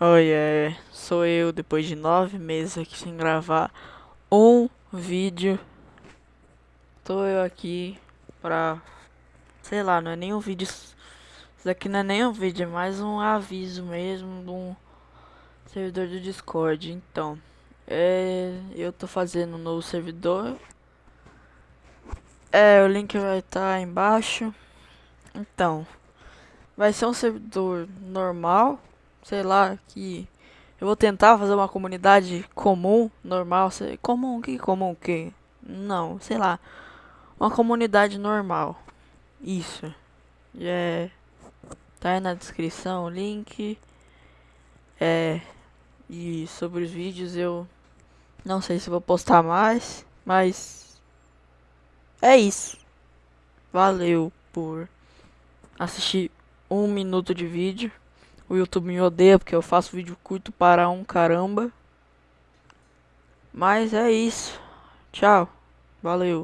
Oi, é, sou eu depois de nove meses aqui sem gravar um vídeo. Tô eu aqui pra, sei lá, não é nem um vídeo, isso daqui não é nem um vídeo, é mais um aviso mesmo de um servidor do Discord. Então, é, eu tô fazendo um novo servidor. É, o link vai estar tá embaixo. Então, vai ser um servidor normal sei lá, que eu vou tentar fazer uma comunidade comum, normal, comum, que comum que? Não, sei lá. Uma comunidade normal. Isso. É tá aí na descrição o link. É e sobre os vídeos eu não sei se vou postar mais, mas é isso. Valeu por assistir um minuto de vídeo. O YouTube me odeia porque eu faço vídeo curto para um caramba. Mas é isso. Tchau. Valeu.